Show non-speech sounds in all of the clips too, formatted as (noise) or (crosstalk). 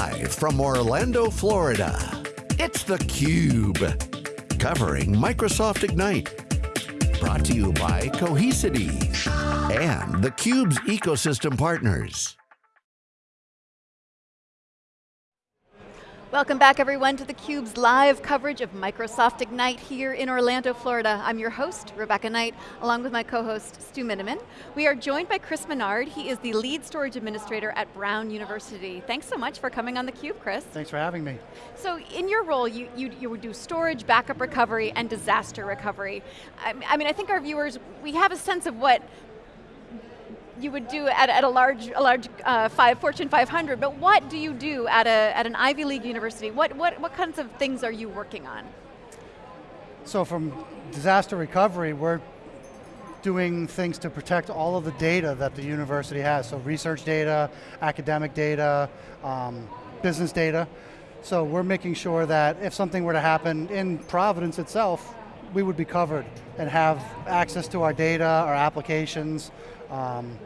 Live from Orlando, Florida, it's theCUBE. Covering Microsoft Ignite. Brought to you by Cohesity and theCUBE's ecosystem partners. Welcome back everyone to theCUBE's live coverage of Microsoft Ignite here in Orlando, Florida. I'm your host, Rebecca Knight, along with my co-host, Stu Miniman. We are joined by Chris Menard. He is the lead storage administrator at Brown University. Thanks so much for coming on theCUBE, Chris. Thanks for having me. So in your role, you, you, you would do storage, backup recovery, and disaster recovery. I, I mean, I think our viewers, we have a sense of what you would do at, at a large, a large uh, five, Fortune 500, but what do you do at, a, at an Ivy League university? What, what, what kinds of things are you working on? So from disaster recovery, we're doing things to protect all of the data that the university has. So research data, academic data, um, business data. So we're making sure that if something were to happen in Providence itself, we would be covered and have access to our data, our applications, um,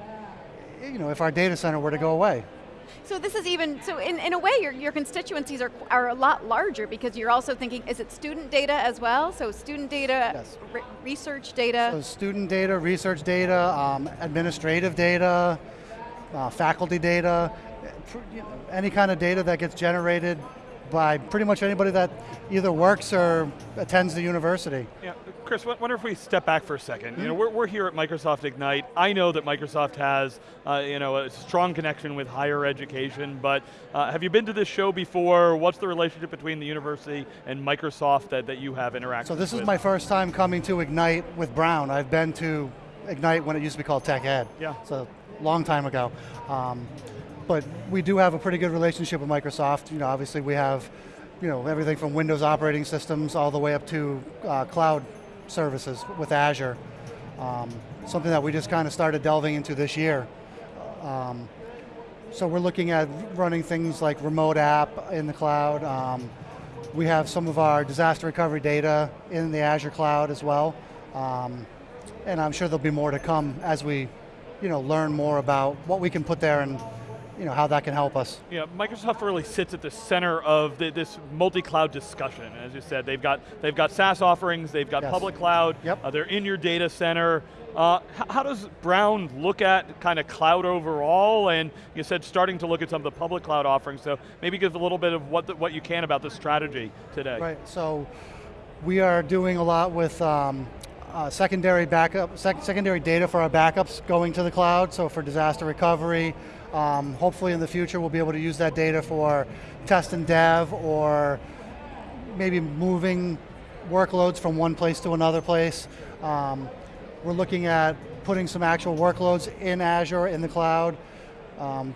you know, if our data center were to go away. So this is even, so in, in a way your, your constituencies are, are a lot larger because you're also thinking, is it student data as well? So student data, yes. re research data? So student data, research data, um, administrative data, uh, faculty data, any kind of data that gets generated by pretty much anybody that either works or attends the university. Yeah, Chris, wonder if we step back for a 2nd mm -hmm. You know, we're, we're here at Microsoft Ignite. I know that Microsoft has, uh, you know, a strong connection with higher education, but uh, have you been to this show before? What's the relationship between the university and Microsoft that, that you have interacted with? So this with? is my first time coming to Ignite with Brown. I've been to Ignite when it used to be called Tech Ed. Yeah. So a long time ago. Um, but we do have a pretty good relationship with Microsoft. You know, obviously we have you know, everything from Windows operating systems all the way up to uh, cloud services with Azure. Um, something that we just kind of started delving into this year. Um, so we're looking at running things like remote app in the cloud. Um, we have some of our disaster recovery data in the Azure cloud as well. Um, and I'm sure there'll be more to come as we you know, learn more about what we can put there and you know, how that can help us. Yeah, Microsoft really sits at the center of the, this multi-cloud discussion. As you said, they've got, they've got SaaS offerings, they've got yes. public cloud, yep. Uh, they're in your data center. Uh, how does Brown look at kind of cloud overall? And you said starting to look at some of the public cloud offerings, so maybe give a little bit of what, the, what you can about the strategy today. Right, so we are doing a lot with um, uh, secondary backup, sec secondary data for our backups going to the cloud, so for disaster recovery, um, hopefully in the future we'll be able to use that data for test and dev or maybe moving workloads from one place to another place. Um, we're looking at putting some actual workloads in Azure, in the cloud, um,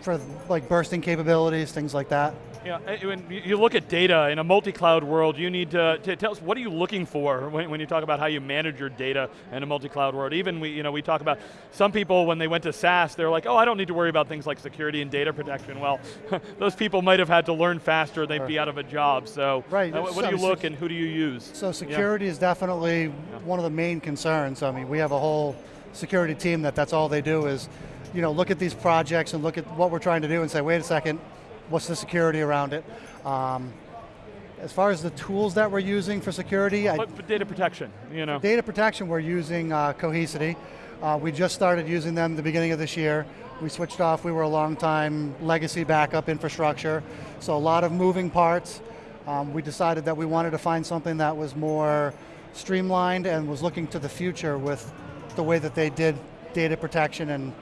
for like bursting capabilities, things like that. Yeah, when you look at data in a multi-cloud world, you need to, to, tell us, what are you looking for when, when you talk about how you manage your data in a multi-cloud world? Even we, you know, we talk about, some people when they went to SaaS, they're like, oh, I don't need to worry about things like security and data protection. Well, (laughs) those people might have had to learn faster, they'd be out of a job, so right. Uh, what so, do you look and who do you use? So security yeah. is definitely yeah. one of the main concerns. I mean, we have a whole security team that that's all they do is, you know, look at these projects and look at what we're trying to do and say, wait a second, what's the security around it. Um, as far as the tools that we're using for security. I, data protection, you know. Data protection, we're using uh, Cohesity. Uh, we just started using them the beginning of this year. We switched off, we were a long time legacy backup infrastructure, so a lot of moving parts. Um, we decided that we wanted to find something that was more streamlined and was looking to the future with the way that they did data protection and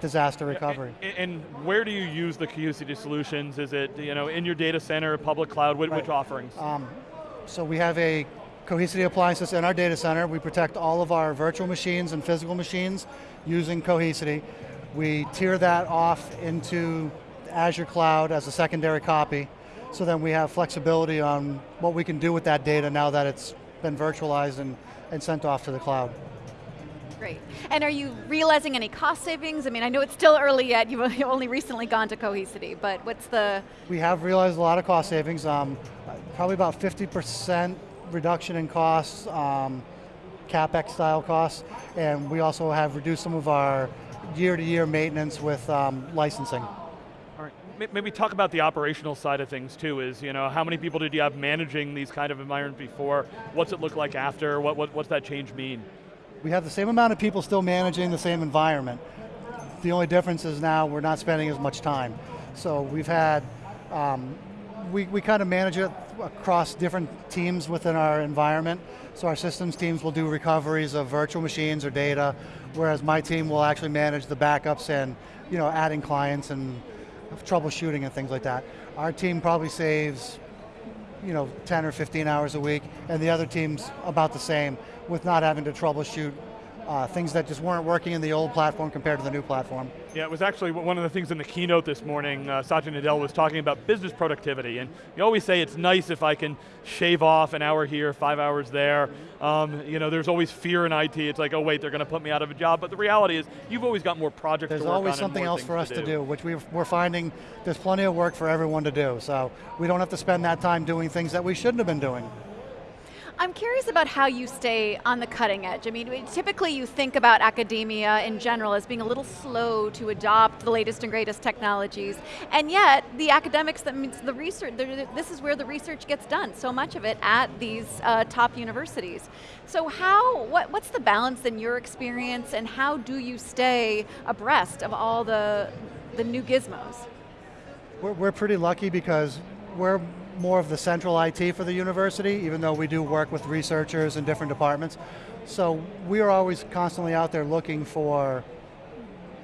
disaster recovery. And, and, where do you use the Cohesity solutions? Is it you know in your data center, public cloud, which, right. which offerings? Um, so we have a Cohesity appliances in our data center. We protect all of our virtual machines and physical machines using Cohesity. We tier that off into Azure Cloud as a secondary copy, so then we have flexibility on what we can do with that data now that it's been virtualized and, and sent off to the cloud. Great. And are you realizing any cost savings? I mean, I know it's still early yet, you've (laughs) only recently gone to Cohesity, but what's the? We have realized a lot of cost savings, um, probably about 50% reduction in costs, um, CapEx style costs, and we also have reduced some of our year-to-year -year maintenance with um, licensing. All right, maybe talk about the operational side of things too, is you know, how many people did you have managing these kind of environments before? What's it look like after? What, what, what's that change mean? We have the same amount of people still managing the same environment. The only difference is now we're not spending as much time. So we've had, um, we, we kind of manage it across different teams within our environment. So our systems teams will do recoveries of virtual machines or data, whereas my team will actually manage the backups and you know, adding clients and troubleshooting and things like that. Our team probably saves you know, 10 or 15 hours a week, and the other team's about the same with not having to troubleshoot uh, things that just weren't working in the old platform compared to the new platform. Yeah, it was actually one of the things in the keynote this morning, uh, Satya Nadella was talking about business productivity, and you always say it's nice if I can shave off an hour here, five hours there. Um, you know, there's always fear in IT, it's like, oh wait, they're going to put me out of a job, but the reality is, you've always got more projects there's to work always something else for us to do. to do, which we're finding there's plenty of work for everyone to do, so we don't have to spend that time doing things that we shouldn't have been doing. I'm curious about how you stay on the cutting edge. I mean, typically you think about academia in general as being a little slow to adopt the latest and greatest technologies, and yet the academics, that means the research, this is where the research gets done, so much of it at these uh, top universities. So how, what, what's the balance in your experience, and how do you stay abreast of all the, the new gizmos? We're, we're pretty lucky because we're more of the central IT for the university, even though we do work with researchers in different departments. So we are always constantly out there looking for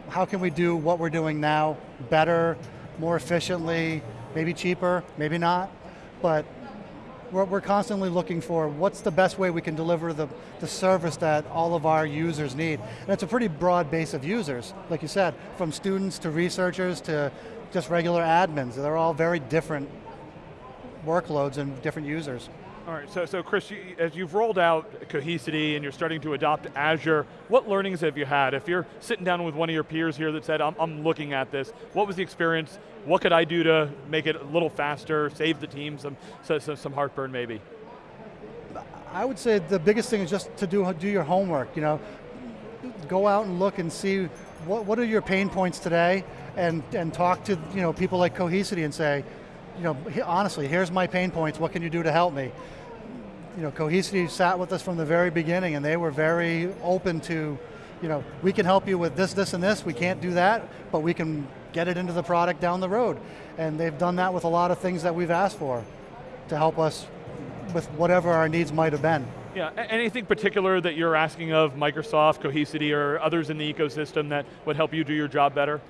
how can we do what we're doing now better, more efficiently, maybe cheaper, maybe not, but we're, we're constantly looking for what's the best way we can deliver the, the service that all of our users need. And it's a pretty broad base of users, like you said, from students to researchers to just regular admins. They're all very different workloads and different users. All right, so, so Chris, you, as you've rolled out Cohesity and you're starting to adopt Azure, what learnings have you had? If you're sitting down with one of your peers here that said, I'm, I'm looking at this, what was the experience? What could I do to make it a little faster, save the team some, some, some heartburn maybe? I would say the biggest thing is just to do, do your homework, you know. Go out and look and see what, what are your pain points today and, and talk to you know, people like Cohesity and say, you know, honestly, here's my pain points, what can you do to help me? You know, Cohesity sat with us from the very beginning and they were very open to, you know, we can help you with this, this, and this, we can't do that, but we can get it into the product down the road. And they've done that with a lot of things that we've asked for to help us with whatever our needs might have been. Yeah, anything particular that you're asking of Microsoft, Cohesity, or others in the ecosystem that would help you do your job better?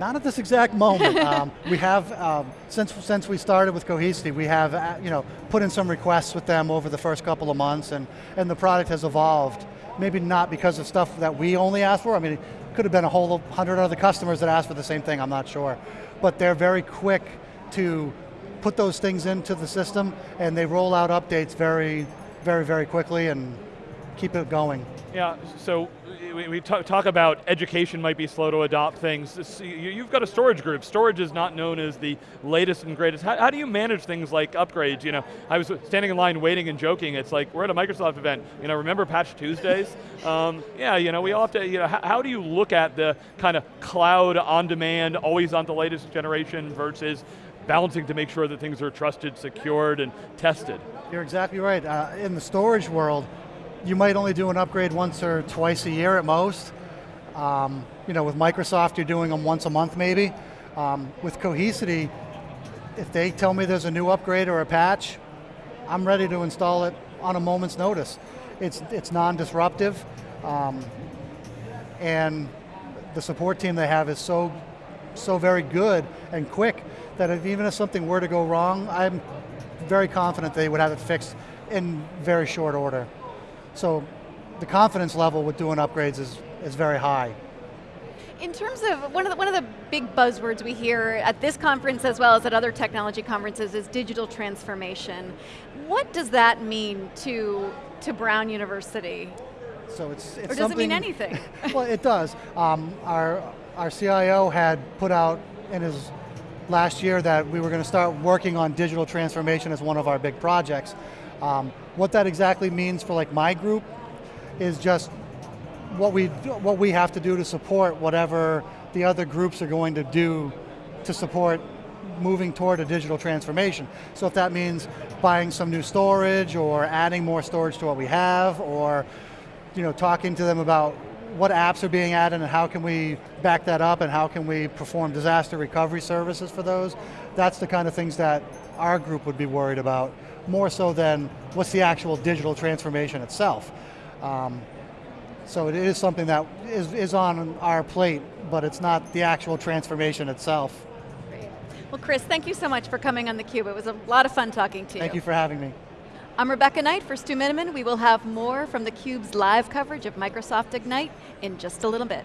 Not at this exact moment. (laughs) um, we have, um, since, since we started with Cohesity, we have uh, you know, put in some requests with them over the first couple of months and, and the product has evolved. Maybe not because of stuff that we only asked for. I mean, it could have been a whole hundred other customers that asked for the same thing, I'm not sure. But they're very quick to put those things into the system and they roll out updates very, very, very quickly and keep it going. Yeah, so we, we talk about education might be slow to adopt things. You've got a storage group. Storage is not known as the latest and greatest. How, how, do you manage things like upgrades? You know, I was standing in line waiting and joking. It's like, we're at a Microsoft event. You know, remember Patch Tuesdays? (laughs) um, yeah, you know, we all have to, you know, how, how do you look at the kind of cloud on demand, always on the latest generation versus balancing to make sure that things are trusted, secured, and tested? You're exactly right. Uh, in the storage world, you might only do an upgrade once or twice a year at most. Um, you know, with Microsoft, you're doing them once a month maybe. Um, with Cohesity, if they tell me there's a new upgrade or a patch, I'm ready to install it on a moment's notice. It's, it's non-disruptive, um, and the support team they have is so, so very good and quick that if, even if something were to go wrong, I'm very confident they would have it fixed in very short order. So the confidence level with doing upgrades is, is very high. In terms of, one of, the, one of the big buzzwords we hear at this conference as well as at other technology conferences is digital transformation. What does that mean to, to Brown University? So it's, it's or does it mean anything? (laughs) well, it does. Um, our, our CIO had put out in his last year that we were going to start working on digital transformation as one of our big projects. Um, what that exactly means for like my group is just what we, what we have to do to support whatever the other groups are going to do to support moving toward a digital transformation. So if that means buying some new storage or adding more storage to what we have or you know, talking to them about what apps are being added and how can we back that up and how can we perform disaster recovery services for those. That's the kind of things that our group would be worried about, more so than what's the actual digital transformation itself. Um, so it is something that is, is on our plate, but it's not the actual transformation itself. Great. Well, Chris, thank you so much for coming on theCUBE. It was a lot of fun talking to you. Thank you for having me. I'm Rebecca Knight for Stu Miniman. We will have more from theCUBE's live coverage of Microsoft Ignite in just a little bit.